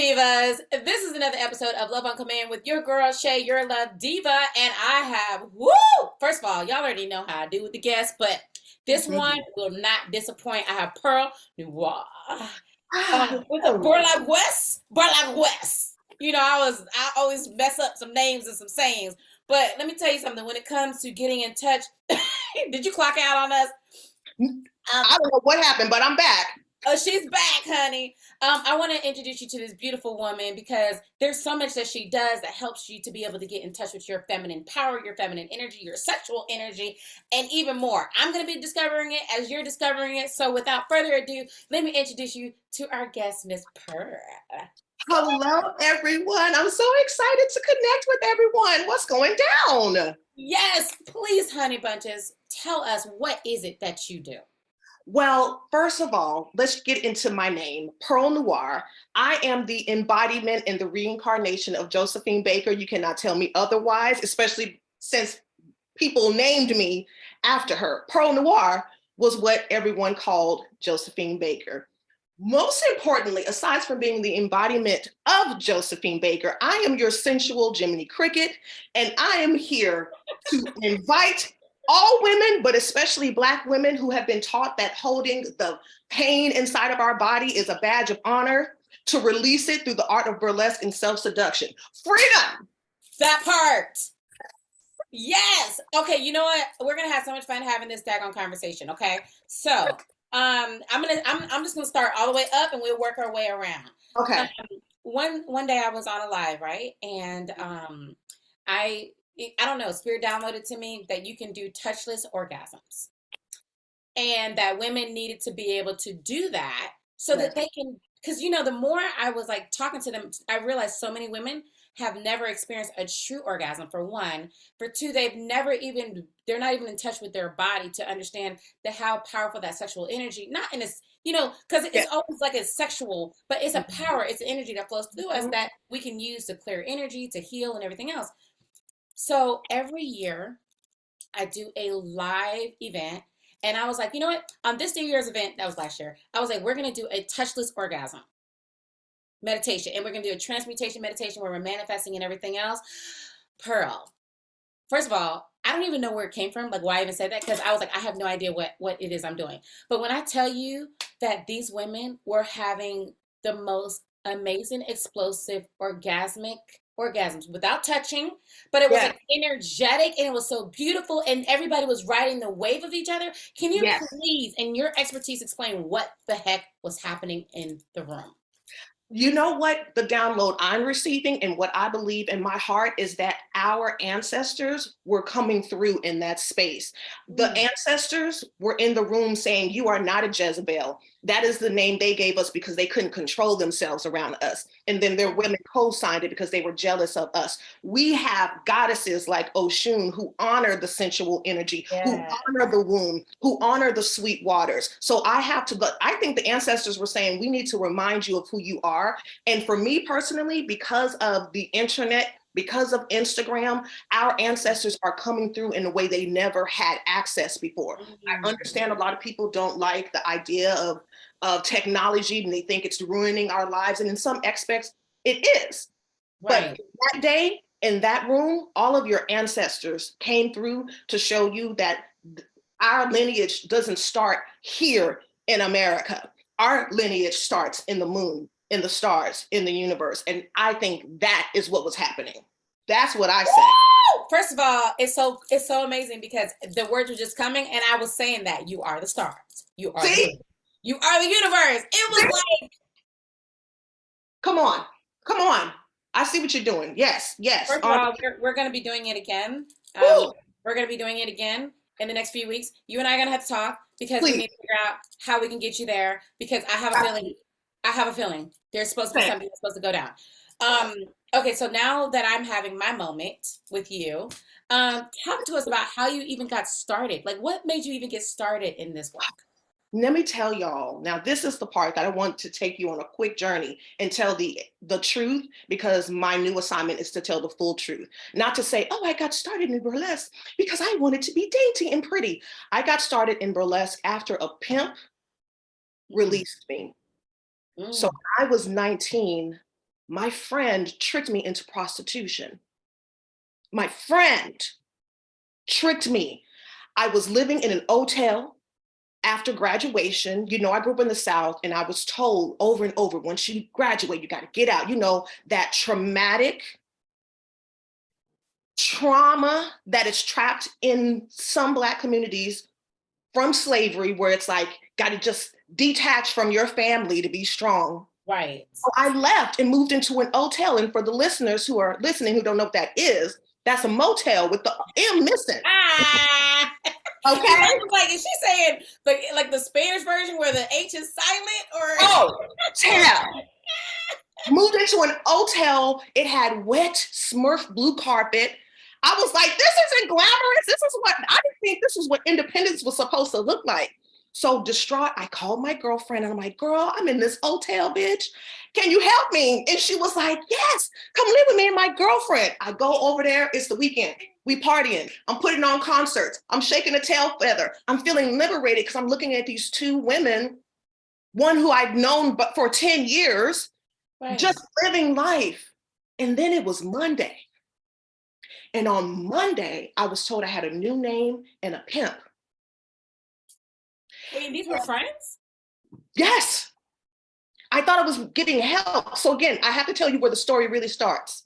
Divas. This is another episode of Love on Command with your girl, Shay, your love diva. And I have, woo! First of all, y'all already know how I do with the guests, but this mm -hmm. one will not disappoint. I have Pearl Noir. Um, with a West, Burlap West. You know, I was, I always mess up some names and some sayings. But let me tell you something. When it comes to getting in touch, did you clock out on us? Um, I don't know what happened, but I'm back. Oh, she's back, honey. Um, I want to introduce you to this beautiful woman because there's so much that she does that helps you to be able to get in touch with your feminine power, your feminine energy, your sexual energy, and even more. I'm going to be discovering it as you're discovering it. So without further ado, let me introduce you to our guest, Miss Pearl. Hello, everyone. I'm so excited to connect with everyone. What's going down? Yes, please, honey bunches, tell us what is it that you do? Well, first of all, let's get into my name, Pearl Noir. I am the embodiment and the reincarnation of Josephine Baker. You cannot tell me otherwise, especially since people named me after her. Pearl Noir was what everyone called Josephine Baker. Most importantly, aside from being the embodiment of Josephine Baker, I am your sensual Jiminy Cricket, and I am here to invite all women, but especially Black women who have been taught that holding the pain inside of our body is a badge of honor, to release it through the art of burlesque and self-seduction. Freedom! That part. Yes. Okay, you know what? We're gonna have so much fun having this daggone conversation, okay? So um I'm gonna I'm I'm just gonna start all the way up and we'll work our way around. Okay. Um, one one day I was on a live, right? And um I I don't know, spirit downloaded to me that you can do touchless orgasms. And that women needed to be able to do that so that they can, because you know, the more I was like talking to them, I realized so many women have never experienced a true orgasm for one. For two, they've never even, they're not even in touch with their body to understand the how powerful that sexual energy, not in this, you know, because it's yeah. always like it's sexual, but it's a mm-hmm. power, it's energy that flows through us mm-hmm. that we can use to clear energy, to heal and everything else. So every year I do a live event and I was like, you know what? On this New year's event, that was last year, I was like, we're going to do a touchless orgasm meditation and we're going to do a transmutation meditation where we're manifesting and everything else. Pearl, first of all, I don't even know where it came from, like why I even said that, because I was like, I have no idea what, what it is I'm doing. But when I tell you that these women were having the most amazing, explosive, orgasmic orgasms without touching, but it was like energetic and it was so beautiful and everybody was riding the wave of each other. Can you yes. please, in your expertise, explain what the heck was happening in the room? You know what the download I'm receiving and what I believe in my heart is that our ancestors were coming through in that space. The mm. ancestors were in the room saying, you are not a Jezebel. That is the name they gave us because they couldn't control themselves around us. And then their women co-signed it because they were jealous of us. We have goddesses like Oshun who honor the sensual energy, yeah. who honor the womb, who honor the sweet waters. So I have to, but I think the ancestors were saying, we need to remind you of who you are. And for me personally, because of the internet because of Instagram, our ancestors are coming through in a way they never had access before. Mm -hmm. I mm-hmm. understand a lot of people don't like the idea of, of technology and they think it's ruining our lives. And in some aspects, it is. Right. But that day in that room, all of your ancestors came through to show you that our lineage doesn't start here in America. Our lineage starts in the moon in the stars, in the universe. And I think that is what was happening. That's what I said. First of all, it's so it's so amazing because the words were just coming and I was saying that you are the stars. You are See? You are the universe. It was like Come on. Come on. I see what you're doing. Yes, yes. First of all, we're, we're going to be doing it again. Um, we're going to be doing it again in the next few weeks. You and I are going to have to talk because Please. we need to figure out how we can get you there because I have a feeling I have a feeling there's supposed to be something that's supposed to go down. Um, okay, so now that I'm having my moment with you, um, talk to us about how you even got started. Like, what made you even get started in this work? Let me tell y'all, now this is the part that I want to take you on a quick journey and tell the, the truth because my new assignment is to tell the full truth. Not to say, oh, I got started in burlesque because I wanted to be dainty and pretty. I got started in burlesque after a pimp mm. released me. So mm. I was 19 my friend tricked me into prostitution. My friend tricked me. I was living in an hotel after graduation. You know, I grew up in the South and I was told over and over, once you graduate, you got to get out. You know, that traumatic trauma that is trapped in some Black communities from slavery, where it's like, got to just detach from your family to be strong. Right. So I left and moved into an hotel. And for the listeners who are listening who don't know what that is, that's a motel with the M missing. Ah. Okay. like, is she saying the like the Spanish version where the H is silent or? Oh, Tam. Moved into an hotel. It had wet Smurf blue carpet. I was like, this isn't glamorous. This is what I didn't think this was what independence was supposed to look like. So distraught, I called my girlfriend and I'm like, girl, I'm in this hotel, bitch. Can you help me? And she was like, yes, come live with me and my girlfriend. I go over there, it's the weekend. We partying, I'm putting on concerts. I'm shaking a tail feather. I'm feeling liberated because I'm looking at these two women, one who I'd known but for 10 years, Right. just living life. And then it was Monday. And on Monday, I was told I had a new name and a pimp. Wait, these were friends? Yes. I thought I was getting help. So again, I have to tell you where the story really starts.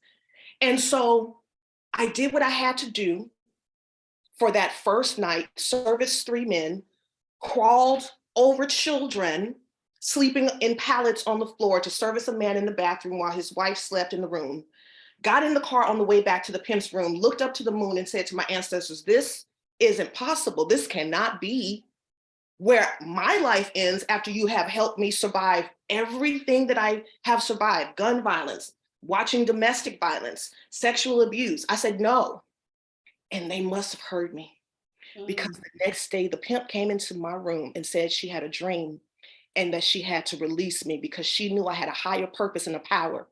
And so I did what I had to do for that first night, service three men, crawled over children, sleeping in pallets on the floor to service a man in the bathroom while his wife slept in the room, got in the car on the way back to the pimp's room, looked up to the moon and said to my ancestors, this isn't possible. This cannot be where my life ends after you have helped me survive everything that I have survived, gun violence, watching domestic violence, sexual abuse. I said, no. And they must have heard me because Mm. the next day the pimp came into my room and said she had a dream and that she had to release me because she knew I had a higher purpose and a power.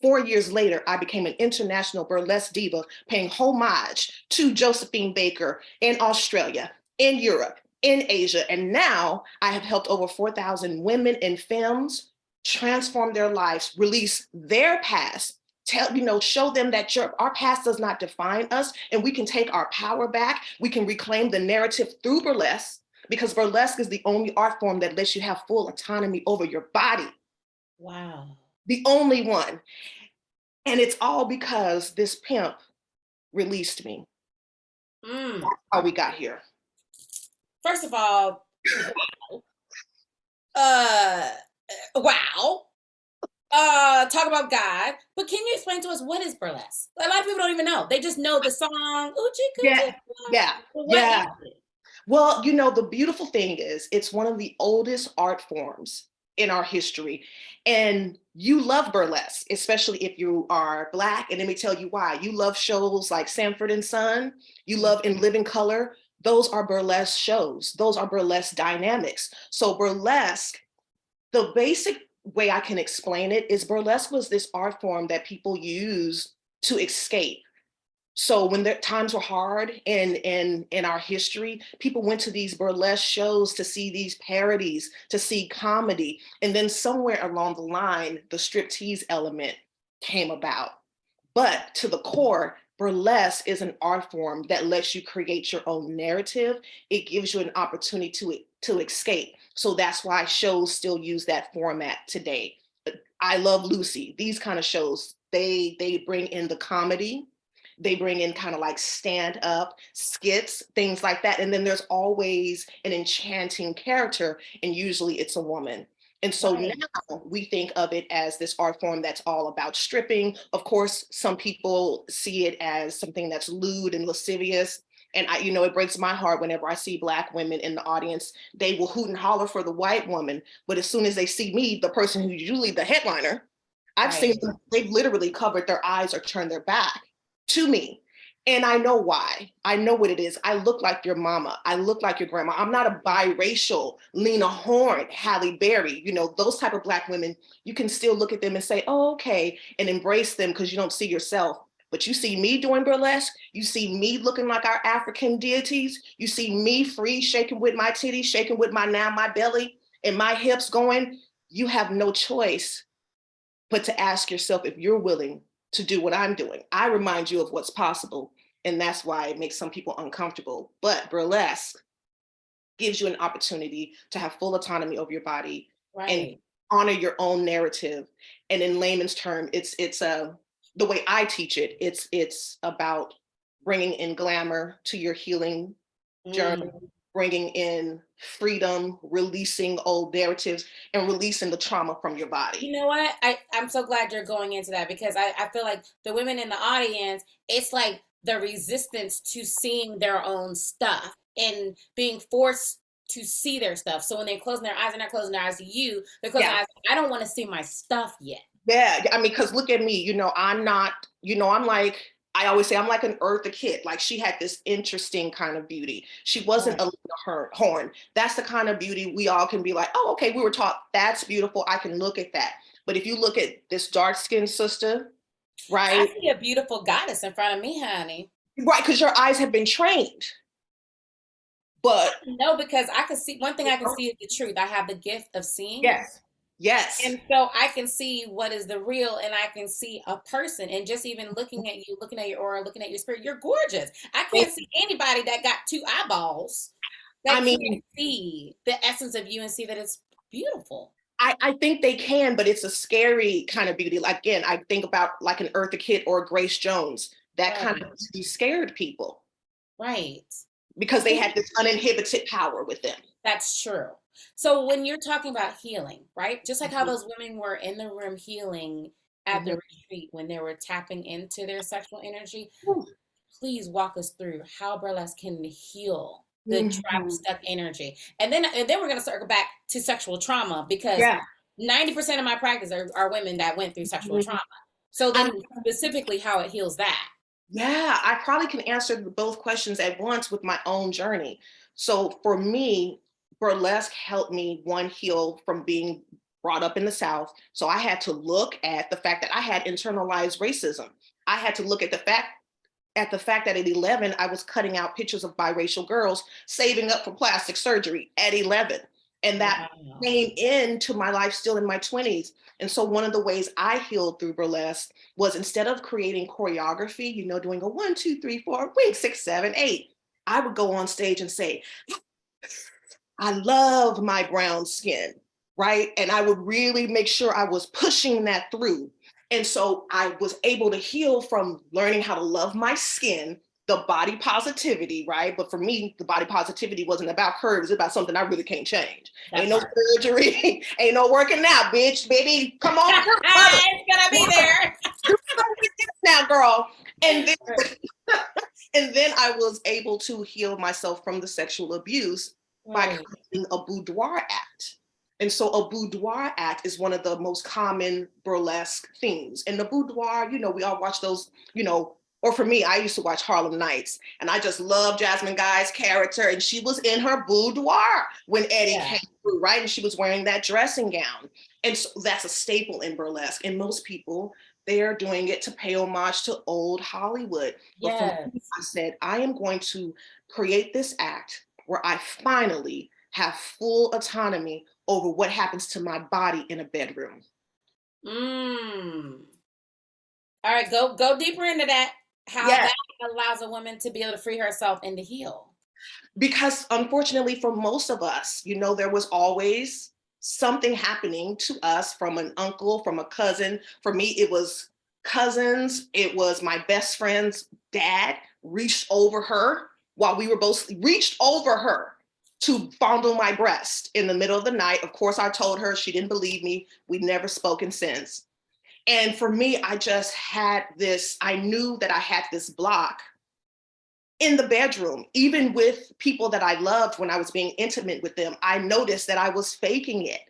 Four years later, I became an international burlesque diva, paying homage to Josephine Baker in Australia, in Europe, in Asia. And now I have helped over 4,000 women and femmes transform their lives, release their past, tell, you know, show them that your, our past does not define us and we can take our power back. We can reclaim the narrative through burlesque because burlesque is the only art form that lets you have full autonomy over your body, Wow. the only one. And it's all because this pimp released me, Mm. how we got here. First of all, wow. uh, wow. Uh, talk about God, but can you explain to us what is burlesque? A lot of people don't even know. They just know the song. Oochie Yeah. Yeah, yeah. Well, you know, the beautiful thing is it's one of the oldest art forms in our history. And you love burlesque, especially if you are Black. And let me tell you why. You love shows like Sanford and Son, you love In Living Color. Those are burlesque shows. Those are burlesque dynamics. So burlesque, the basic way I can explain it is burlesque was this art form that people use to escape. So when the times were hard in, in, in our history, people went to these burlesque shows to see these parodies, to see comedy. And then somewhere along the line, the striptease element came about. But to the core, burlesque is an art form that lets you create your own narrative. It gives you an opportunity to, to escape. So that's why shows still use that format today. I Love Lucy, these kind of shows, they, they bring in the comedy, they bring in kind of like stand up skits, things like that. And then there's always an enchanting character, and usually it's a woman. And so Right. now we think of it as this art form that's all about stripping. Of course, some people see it as something that's lewd and lascivious. And I, you know, it breaks my heart whenever I see Black women in the audience, they will hoot and holler for the white woman. But as soon as they see me, the person who's usually the headliner, I've seen them, they've literally covered their eyes or turned their back to me. And I know why. I know what it is. I look like your mama. I look like your grandma. I'm not a biracial Lena Horne, Halle Berry. You know, those type of Black women, you can still look at them and say, oh, okay, and embrace them because you don't see yourself. But you see me doing burlesque, you see me looking like our African deities, you see me free, shaking with my titties, shaking with my now my belly and my hips going, you have no choice but to ask yourself if you're willing to do what I'm doing. I remind you of what's possible. And that's why it makes some people uncomfortable. But burlesque gives you an opportunity to have full autonomy over your body Right. and honor your own narrative. And in layman's term, it's it's a the way I teach it. It's it's about bringing in glamour to your healing journey, Mm. Bringing in freedom, releasing old narratives, and releasing the trauma from your body. You know what? I, I'm so glad you're going into that because I, I feel like the women in the audience, it's like the resistance to seeing their own stuff and being forced to see their stuff. So when they're closing their eyes, they're not closing their eyes to you. They're closing Yeah. their eyes. I don't want to see my stuff yet. Yeah, I mean, because look at me, you know, I'm not, you know, I'm like, I always say I'm like an Eartha Kitt. Like she had this interesting kind of beauty. She wasn't a Lena Horne. That's the kind of beauty we all can be like, oh, okay, we were taught that's beautiful. I can look at that. But if you look at this dark skinned sister, right? I see a beautiful goddess in front of me, honey. Right, because your eyes have been trained. But No, because I can see one thing I can see is the truth. I have the gift of seeing. yes, yes. And so I can see what is the real and I can see a person and just even looking at you, looking at your aura, looking at your spirit, you're gorgeous. I can't see anybody that got two eyeballs that I mean- see the essence of you and see that it's beautiful. I, I think they can, but it's a scary kind of beauty. Like again, I think about like an Eartha Kitt or Grace Jones. That kind of scared people Right. because they had this uninhibited power with them. That's true. So when you're talking about healing, right? Just like how Mhm. those women were in the room healing at the Mhm. retreat when they were tapping into their sexual energy, please walk us through how burlesque can heal the trapped Mhm. stuck energy. And then and then we're gonna circle back to sexual trauma because Yeah. 90% of my practice are, are women that went through sexual Mhm. trauma. So then specifically how it heals that. Yeah, I probably can answer both questions at once with my own journey. So for me, burlesque helped me one heal from being brought up in the South. So I had to look at the fact that I had internalized racism. I had to look at the fact at the fact that at 11 I was cutting out pictures of biracial girls saving up for plastic surgery at 11. And that Wow. came into my life still in my 20s. And so one of the ways I healed through burlesque was instead of creating choreography, you know, doing a one, two, three, four, wink, six, seven, eight, I would go on stage and say, I love my brown skin, right? And I would really make sure I was pushing that through. And so I was able to heal from learning how to love my skin, the body positivity, right? But for me, the body positivity wasn't about curves, it's about something I really can't change. That ain't no part. surgery, ain't no working out, bitch, baby. Come on, come on it's gonna be there. now, girl. And then, and then I was able to heal myself from the sexual abuse by creating a boudoir act. And so a boudoir act is one of the most common burlesque themes. And the boudoir, you know, we all watch those, you know, or for me, I used to watch Harlem Nights and I just love Jasmine Guy's character. And she was in her boudoir when Eddie Yeah. came through, right? And she was wearing that dressing gown. And so that's a staple in burlesque. And most people, they are doing it to pay homage to old Hollywood. But for Yes. me, I said, I am going to create this act where I finally have full autonomy over what happens to my body in a bedroom. Mm. All right, go go deeper into that. How Yes. that allows a woman to be able to free herself and to heal. Because unfortunately, for most of us, you know, there was always something happening to us from an uncle, from a cousin. For me, it was cousins, it was my best friend's dad reached over her while we were both reached over her to fondle my breast in the middle of the night. Of course, I told her she didn't believe me. We'd never spoken since. And for me, I just had this, I knew that I had this block in the bedroom, even with people that I loved when I was being intimate with them, I noticed that I was faking it.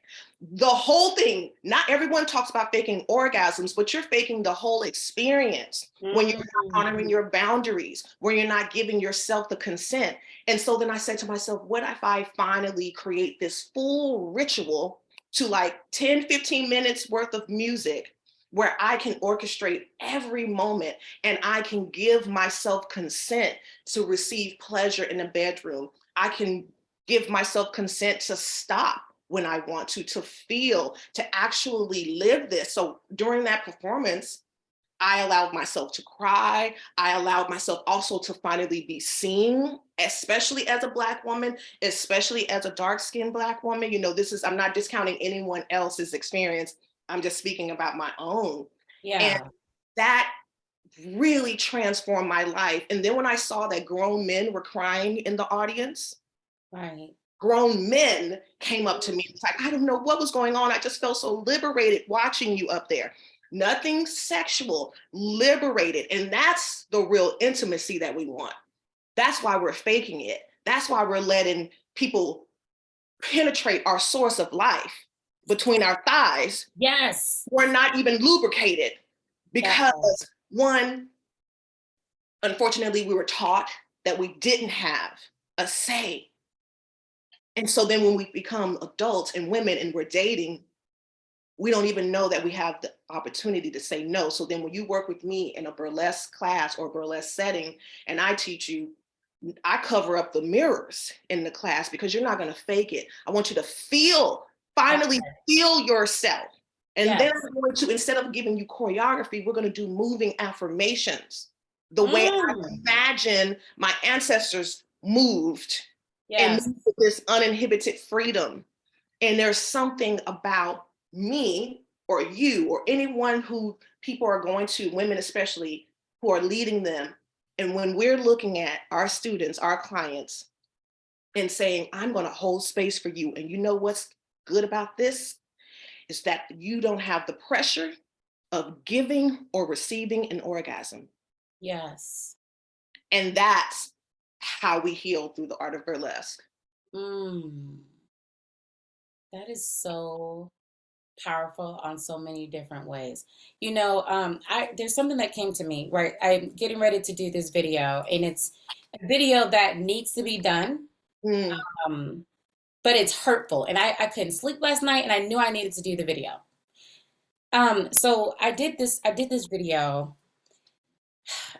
The whole thing, not everyone talks about faking orgasms, but you're faking the whole experience when you're not Mm. honoring your boundaries, when you're not giving yourself the consent. And so then I said to myself, what if I finally create this full ritual to like 10, 15 minutes worth of music where I can orchestrate every moment and I can give myself consent to receive pleasure in the bedroom. I can give myself consent to stop when I want to, to feel, to actually live this. So during that performance, I allowed myself to cry. I allowed myself also to finally be seen, especially as a Black woman, especially as a dark skinned Black woman. You know, this is, I'm not discounting anyone else's experience. I'm just speaking about my own. Yeah. And that really transformed my life. And then when I saw that grown men were crying in the audience, right. Grown men came up to me. It's like, I don't know what was going on. I just felt so liberated watching you up there nothing sexual, liberated. And that's the real intimacy that we want. That's why we're faking it. That's why we're letting people penetrate our source of life between our thighs. Yes. We're not even lubricated because yes. one, unfortunately, we were taught that we didn't have a say. And so then when we become adults and women and we're dating, we don't even know that we have the opportunity to say no. So then when you work with me in a burlesque class or burlesque setting, and I teach you, I cover up the mirrors in the class because you're not gonna fake it. I want you to feel, finally feel yourself. And yes. then I'm going to, instead of giving you choreography, we're gonna do moving affirmations. The way I mm. imagine my ancestors moved yes. and this uninhibited freedom. And there's something about me or you or anyone who people are going to, women especially, who are leading them. And when we're looking at our students, our clients, and saying, I'm going to hold space for you. And you know what's good about this? Is that you don't have the pressure of giving or receiving an orgasm. Yes. And that's how we heal through the art of burlesque. Mm. That is so powerful on so many different ways. You know, um, I there's something that came to me right? I'm getting ready to do this video, and it's a video that needs to be done, mm. um, but it's hurtful, and I, I couldn't sleep last night, and I knew I needed to do the video. Um, so I did this. I did this video.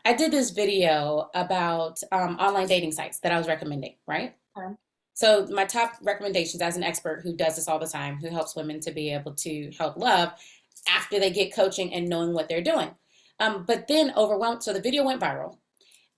I did this video about um, online dating sites that I was recommending, right? Okay. So my top recommendations as an expert who does this all the time, who helps women to be able to help love after they get coaching and knowing what they're doing. Um, but then overwhelmed, so the video went viral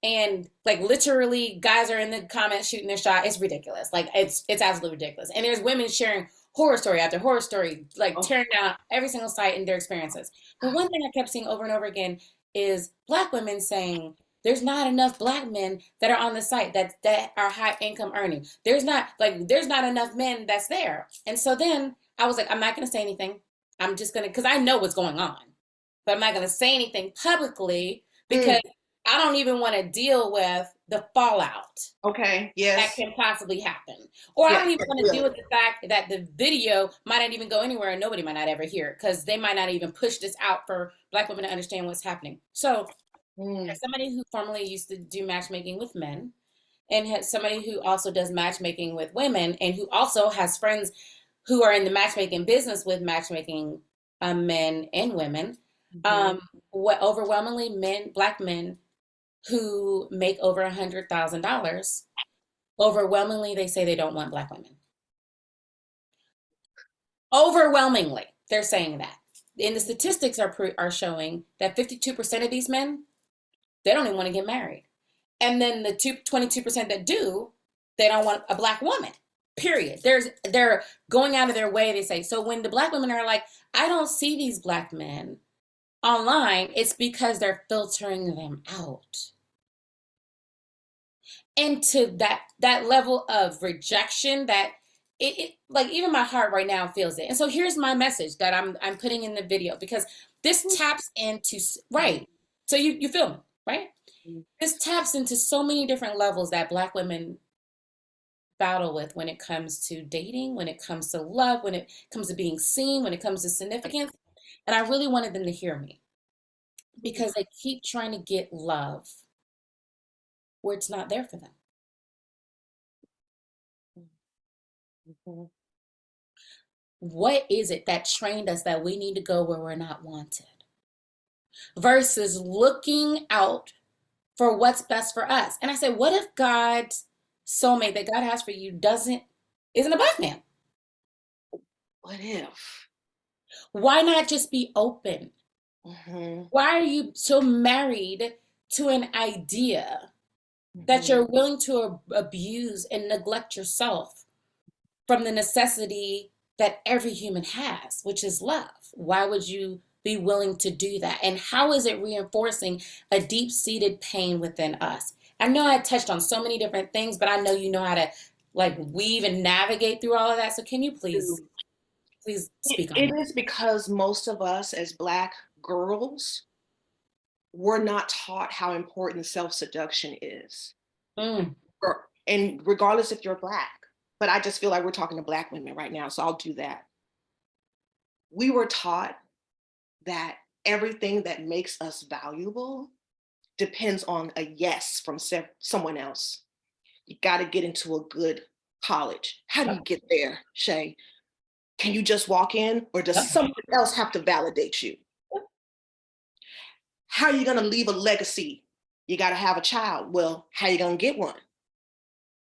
and like literally guys are in the comments shooting their shot. It's ridiculous. Like it's, it's absolutely ridiculous. And there's women sharing horror story after horror story, like oh. tearing down every single site and their experiences. But one thing I kept seeing over and over again is black women saying, there's not enough black men that are on the site that that are high income earning. There's not like there's not enough men that's there. And so then I was like, I'm not gonna say anything. I'm just gonna because I know what's going on, but I'm not gonna say anything publicly because mm. I don't even want to deal with the fallout. Okay. Yes. That can possibly happen. Or I don't even want to deal with the fact that the video might not even go anywhere and nobody might not ever hear it because they might not even push this out for black women to understand what's happening. So Mm. As somebody who formerly used to do matchmaking with men, and has somebody who also does matchmaking with women, and who also has friends who are in the matchmaking business with matchmaking um, men and women. Mm-hmm. Um, what overwhelmingly men, black men who make over a hundred thousand dollars, overwhelmingly they say they don't want black women. Overwhelmingly, they're saying that. And the statistics are are showing that 52% of these men they don't even want to get married. And then the two, 22% that do, they don't want a black woman. Period. There's they're going out of their way, they say. So when the black women are like, I don't see these black men online, it's because they're filtering them out. And to that that level of rejection that it, it, like even my heart right now feels it. And so here's my message that I'm I'm putting in the video because this taps into right. So you you feel me right? Mm-hmm. This taps into so many different levels that Black women battle with when it comes to dating, when it comes to love, when it comes to being seen, when it comes to significance. And I really wanted them to hear me because they keep trying to get love where it's not there for them. Mm-hmm. What is it that trained us that we need to go where we're not wanted? versus looking out for what's best for us. And I said, what if God's soulmate that God has for you doesn't isn't a black man? What if? Why not just be open? Mhm, Why are you so married to an idea that mhm. you're willing to abuse and neglect yourself from the necessity that every human has, which is love? Why would you be willing to do that? And how is it reinforcing a deep seated pain within us? I know I touched on so many different things, but I know you know how to like weave and navigate through all of that. So can you please, please It speak on it that? is because most of us as Black girls were not taught how important self-seduction is. Mm, Or and regardless if you're Black, but I just feel like we're talking to Black women right now, so I'll do that. We were taught that everything that makes us valuable depends on a yes from someone else. You gotta get into a good college. How do you get there, Shay? Can you just walk in, or does someone else have to validate you? How are you gonna leave a legacy? You gotta have a child. Well, how are you gonna get one?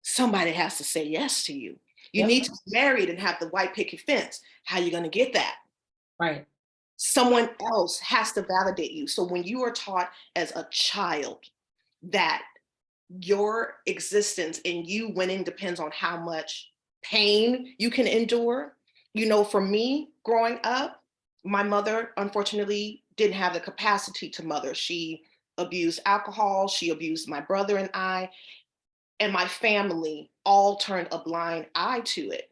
Somebody has to say yes to you. You yep, need to be married and have the white picket fence. How are you gonna get that? right. Someone else has to validate you. So when you are taught as a child that your existence and you winning depends on how much pain you can endure. You know, for me growing up, my mother unfortunately didn't have the capacity to mother. She abused alcohol, she abused my brother and I, and my family all turned a blind eye to it.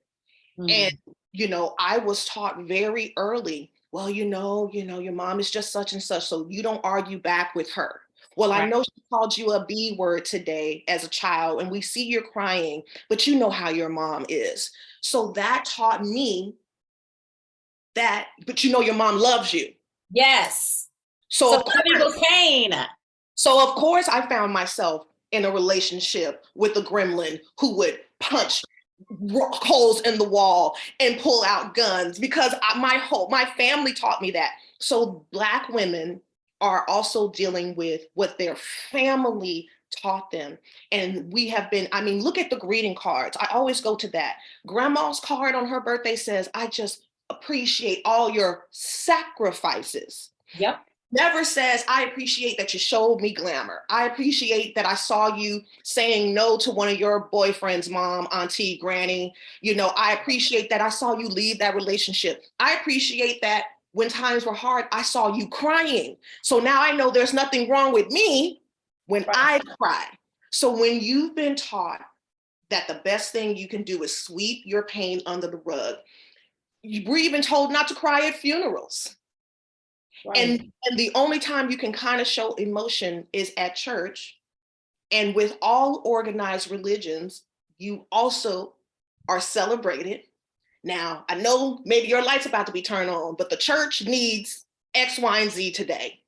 And, Mm, you know, I was taught very early, well, you know, you know, your mom is just such and such, so you don't argue back with her. Well, I know she called you a B word today as a child, and we see you're crying, but you know how your mom is. So that taught me that, but you know your mom loves you. Yes. So So of course, pain. so of course I found myself in a relationship with a gremlin who would punch holes in the wall and pull out guns because I, my whole my family taught me that. So black women are also dealing with what their family taught them and we have been i mean look at the greeting cards i always go to that grandma's card on her birthday says i just appreciate all your sacrifices Yep. never says, I appreciate that you showed me glamour. I appreciate that I saw you saying no to one of your boyfriend's mom, auntie, granny. You know, I appreciate that I saw you leave that relationship. I appreciate that when times were hard, I saw you crying. So now I know there's nothing wrong with me when Right. I cry. So when you've been taught that the best thing you can do is sweep your pain under the rug, we're even told not to cry at funerals. Right. and and the only time you can kind of show emotion is at church. And with all organized religions you also are celebrated. Now i know maybe your light's about to be turned on but the church needs x y and z today.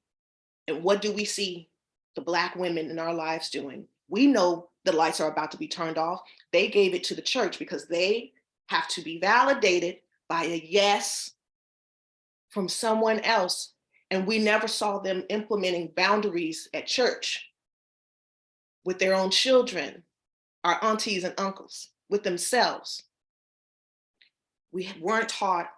And what do we see the black women in our lives doing? We know the lights are about to be turned off. They gave it to the church because they have to be validated by a yes from someone else and we never saw them implementing boundaries at church with their own children, our aunties and uncles, with themselves. We weren't taught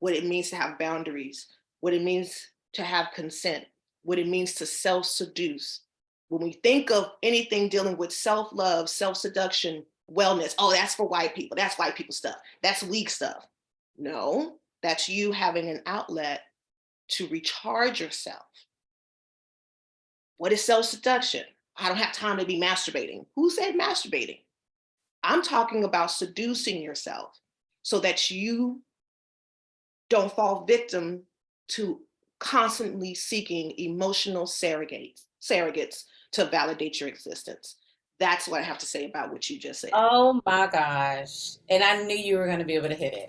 what it means to have boundaries, what it means to have consent, what it means to self seduce. When we think of anything dealing with self love, self seduction, wellness, oh, that's for white people, that's white people stuff, that's weak stuff. No, that's you having an outlet to recharge yourself. What is self seduction? I don't have time to be masturbating. Who said masturbating? I'm talking about seducing yourself so that you don't fall victim to constantly seeking emotional surrogates, surrogates to validate your existence. That's what I have to say about what you just said. Oh my gosh. And I knew you were going to be able to hit it.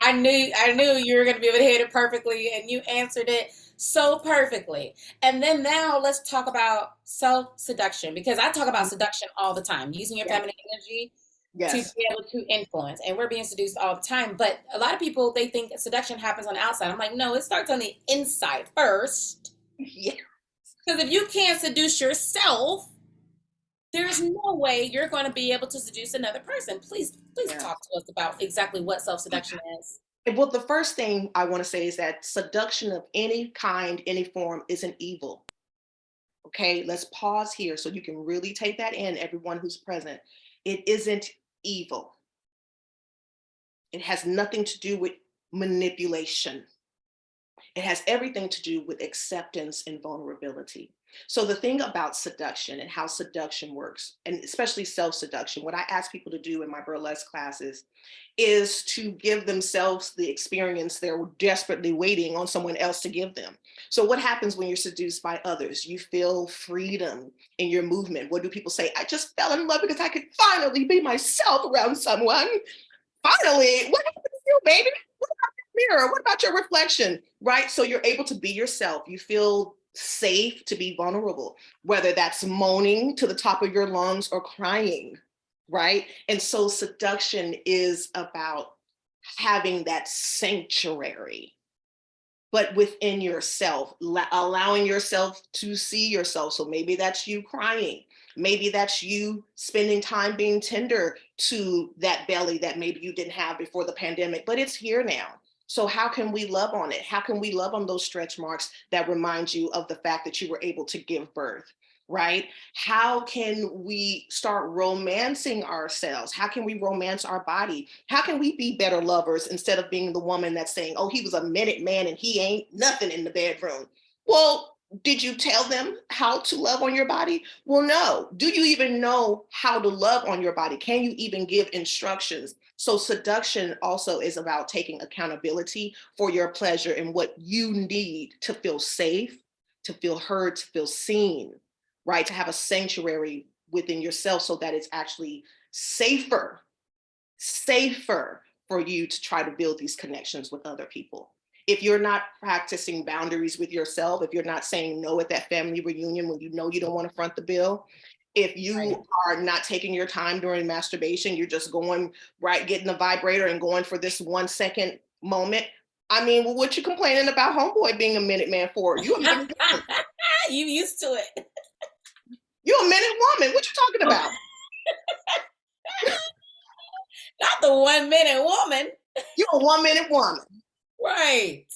I knew I knew you were going to be able to hit it perfectly and you answered it so perfectly. And then now let's talk about self-seduction because I talk about mm-hmm. seduction all the time, using your Yes, feminine energy to be able to influence. And we're being seduced all the time, but a lot of people they think seduction happens on the outside. I'm like, "No, it starts on the inside first. yeah, Because if you can't seduce yourself, there's no way you're going to be able to seduce another person. Please, please yeah. talk to us about exactly what self-seduction is. Well, the first thing I want to say is that seduction of any kind, any form isn't evil. Okay, let's pause here so you can really take that in, everyone who's present. It isn't evil. It has nothing to do with manipulation. It has everything to do with acceptance and vulnerability. So the thing about seduction and how seduction works, and especially self-seduction, what I ask people to do in my burlesque classes is to give themselves the experience they're desperately waiting on someone else to give them. So what happens when you're seduced by others? You feel freedom in your movement. What do people say? I just fell in love because I could finally be myself around someone. Finally, what happened to you, baby? What mirror? What about your reflection? Right? So you're able to be yourself. You feel safe to be vulnerable, whether that's moaning to the top of your lungs or crying, right? And so seduction is about having that sanctuary, but within yourself, allowing yourself to see yourself. So maybe that's you crying. Maybe that's you spending time being tender to that belly that maybe you didn't have before the pandemic, but it's here now so how can we love on it? How can we love on those stretch marks that remind you of the fact that you were able to give birth? right? How can we start romancing ourselves? How can we romance our body? How can we be better lovers instead of being the woman that's saying, oh, he was a minute man and he ain't nothing in the bedroom? Well, did you tell them how to love on your body? Well, no. Do you even know how to love on your body? Can you even give instructions? So seduction also is about taking accountability for your pleasure and what you need to feel safe, to feel heard, to feel seen, right? To have a sanctuary within yourself so that it's actually safer, safer for you to try to build these connections with other people. If you're not practicing boundaries with yourself, if you're not saying no at that family reunion when you know you don't want to front the bill, if you right. are not taking your time during masturbation, you're just going right, getting the vibrator and going for this one second moment. I mean, well, what you complaining about homeboy being a minute man for? You you used to it. You a minute woman. What you talking about? not the one minute woman. You're a one minute woman. Right.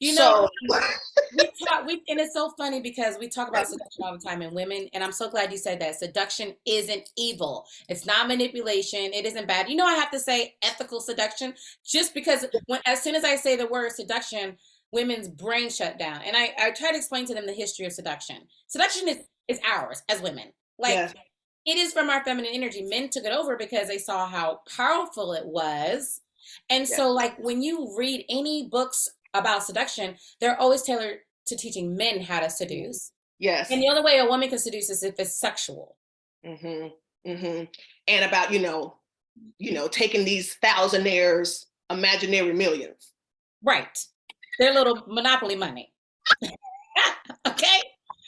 You know, so, we talk, we, and it's so funny because we talk about seduction all the time in women, and I'm so glad you said that. Seduction isn't evil. It's not manipulation. It isn't bad. You know, I have to say ethical seduction just because when as soon as I say the word seduction, women's brain shut down. And I, I try to explain to them the history of seduction. Seduction is, is ours as women. Like yeah. it is from our feminine energy. Men took it over because they saw how powerful it was. And yeah. so like when you read any books about seduction, they're always tailored to teaching men how to seduce. Yes. And the only way a woman can seduce is if it's sexual. Mm-hmm. Mm-hmm. And about, you know, you know, taking these thousandaires imaginary millions. Right. Their little monopoly money. okay.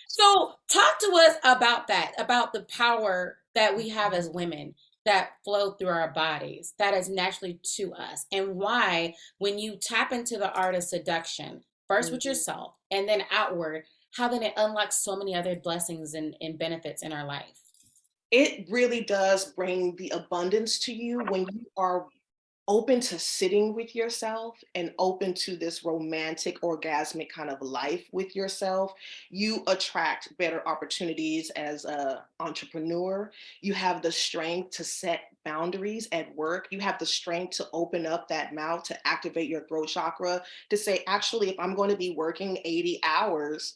So talk to us about that, about the power that we have as women that flow through our bodies that is naturally to us and why when you tap into the art of seduction 1st mm-hmm. with yourself and then outward how then it unlocks so many other blessings and, and benefits in our life it really does bring the abundance to you when you are open to sitting with yourself and open to this romantic orgasmic kind of life with yourself you attract better opportunities as a entrepreneur. You have the strength to set boundaries at work. You have the strength to open up that mouth to activate your throat chakra to say actually if i'm going to be working 80 hours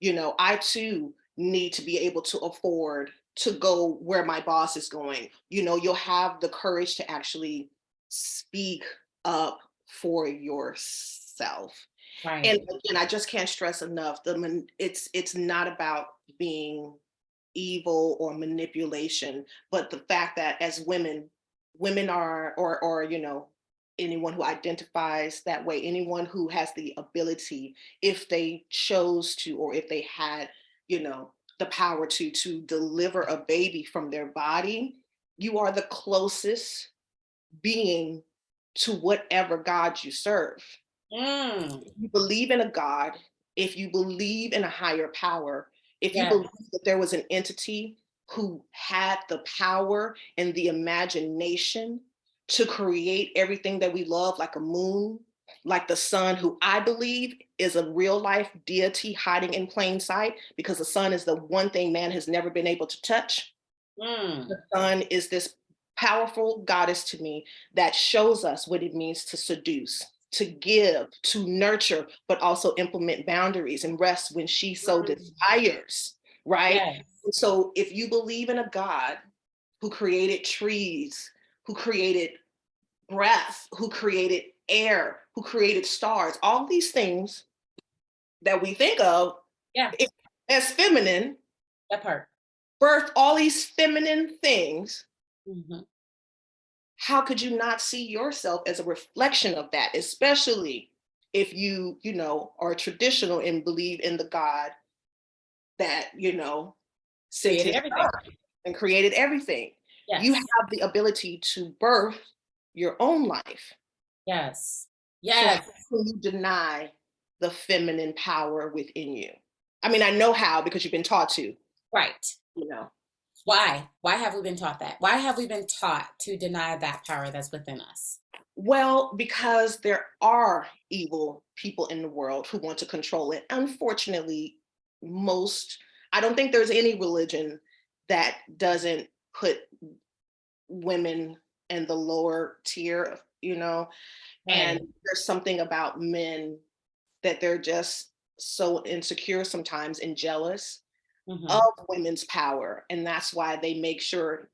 you know i too need to be able to afford to go where my boss is going. You know you'll have the courage to actually speak up for yourself. Right. And again, I just can't stress enough the it's it's not about being evil or manipulation, but the fact that as women, women are or or you know, anyone who identifies that way, anyone who has the ability, if they chose to or if they had, you know, the power to to deliver a baby from their body, you are the closest being to whatever God you serve. Mm. You believe in a God, if you believe in a higher power, if you believe that there was an entity who had the power and the imagination to create everything that we love, like a moon, like the sun, who I believe is a real life deity hiding in plain sight, because the sun is the one thing man has never been able to touch. Mm, The sun is this powerful goddess to me that shows us what it means to seduce, to give, to nurture, but also implement boundaries and rest when she so desires, right? yes. So if you believe in a God who created trees, who created breath, who created air, who created stars, all these things that we think of Yeah. as feminine, That part. birth all these feminine things, Mhm. how could you not see yourself as a reflection of that, especially if you, you know, are traditional and believe in the God that, you know, Created everything. and created everything. Yes. You have the ability to birth your own life. yes. Yes. can you deny the feminine power within you? I mean, I know how because you've been taught to, Right. you know. Why? Why have we been taught that? Why have we been taught to deny that power that's within us? Well, because there are evil people in the world who want to control it. Unfortunately, most, I don't think there's any religion that doesn't put women in the lower tier, you know, and there's something about men that they're just so insecure sometimes and jealous Mhm. of women's power. And that's why they make sure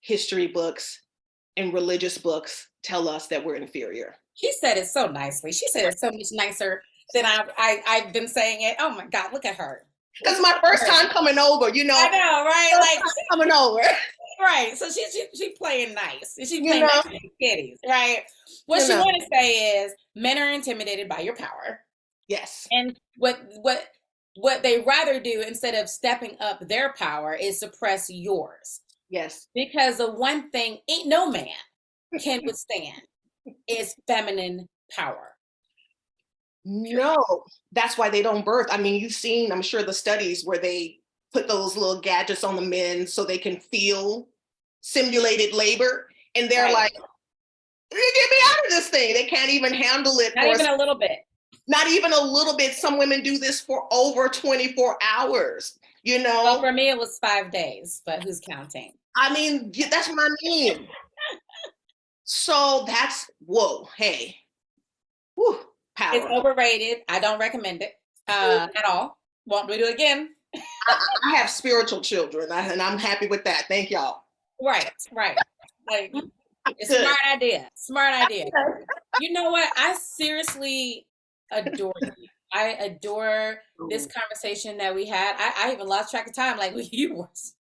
history books and religious books tell us that we're inferior. She said it so nicely. She said it so much nicer than I, I I've been saying it. Oh my God, look at her. Because my first time coming over, you know, I know, right? first Like, time coming over. right. So she's she, she playing nice. She You playing know? nice with kitties, right? What You she know. want to say is men are intimidated by your power. Yes. And what what what they rather do instead of stepping up their power is suppress yours. Yes. Because the one thing ain't no man can withstand is feminine power. No, that's why they don't birth. I mean, you've seen, I'm sure, the studies where they put those little gadgets on the men so they can feel simulated labor. And they're Right. like, get me out of this thing. They can't even handle it. Not even a little bit. Not even a little bit. Some women do this for over 24 hours, you know? Well, for me, it was five days, but who's counting? I mean, that's what I mean. So that's, whoa, hey. Whew, power. It's overrated. I don't recommend it uh, at all. Won't do it again. I, I have spiritual children and I'm happy with that. Thank y'all. Right, right. Like, it's smart idea. Smart idea. You know what? I seriously adore you. I adore this conversation that we had. I, I even lost track of time, like you was,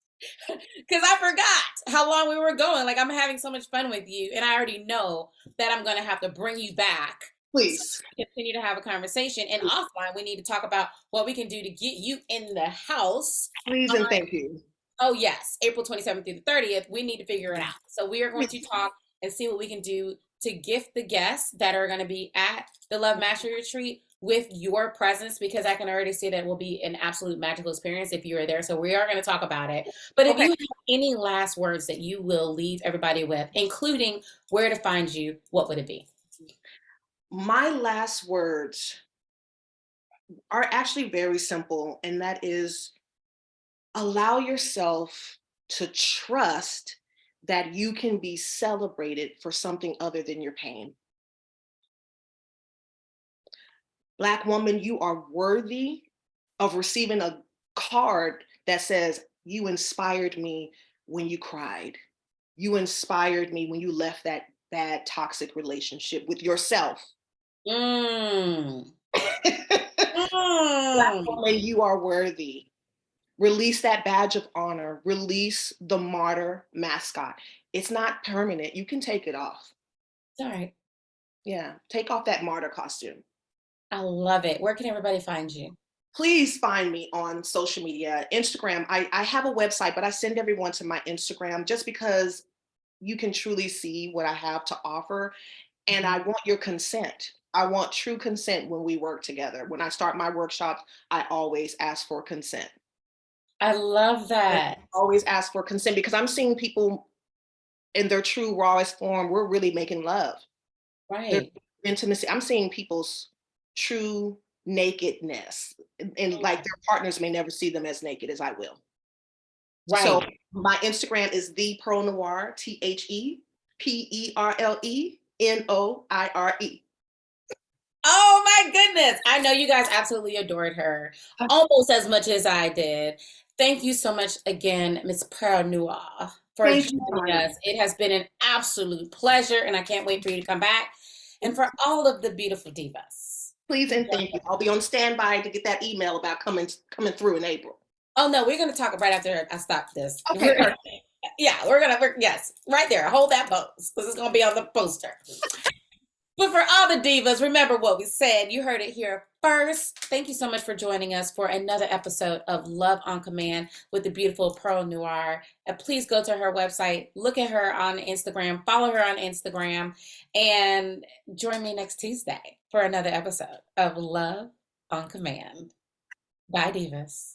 because I forgot how long we were going. Like I'm having so much fun with you, and I already know that I'm going to have to bring you back Please. continue to have a conversation. And offline, we need to talk about what we can do to get you in the house. Please and thank you. Oh, yes, April 27th through the 30th. We need to figure it out. So we are going to talk and see what we can do to gift the guests that are going to be at the Love Mastery Retreat with your presence because I can already see that it will be an absolute magical experience if you are there. So we are going to talk about it. But if you have any last words that you will leave everybody with, including where to find you, what would it be? My last words are actually very simple, and that is allow yourself to trust that you can be celebrated for something other than your pain. Black woman, you are worthy of receiving a card that says, You inspired me when you cried. You inspired me when you left that bad, toxic relationship with yourself. Mm. Black Mm. woman, you are worthy. Release that badge of honor. Release the martyr mascot. It's not permanent. You can take it off. All right. Yeah, take off that martyr costume. I love it. Where can everybody find you? Please find me on social media, Instagram. I, I have a website, but I send everyone to my Instagram just because you can truly see what I have to offer. And I mm-hmm. want your consent. I want true consent when we work together. When I start my workshops, I always ask for consent. I love that. always ask for consent because I'm seeing people in their true rawest form, we're really making love. Right. Intimacy. I'm seeing people's true nakedness and, and oh, like their partners may never see them as naked as I will. Right. So my Instagram is the Perle Noire, T H E P E R L E N O I R E. Oh my goodness. I know you guys absolutely adored her almost as much as I did. Thank you so much again, Miss Perle Noire, for Thank joining Tanya. us. It has been an absolute pleasure, and I can't wait for you to come back and for all of the beautiful divas. Please and thank you. I'll be on standby to get that email about coming coming through in April. Oh no, we're gonna talk right after I stop this. Okay, We're- yeah, we're gonna we're, yes, right there. Hold that pose because it's gonna be on the poster. but for all the divas, remember what we said. You heard it here first. Thank you so much for joining us for another episode of Love on Command with the beautiful Perle Noire. And please go to her website, look at her on Instagram, follow her on Instagram, and join me next Tuesday for another episode of Love on Command. Bye, divas.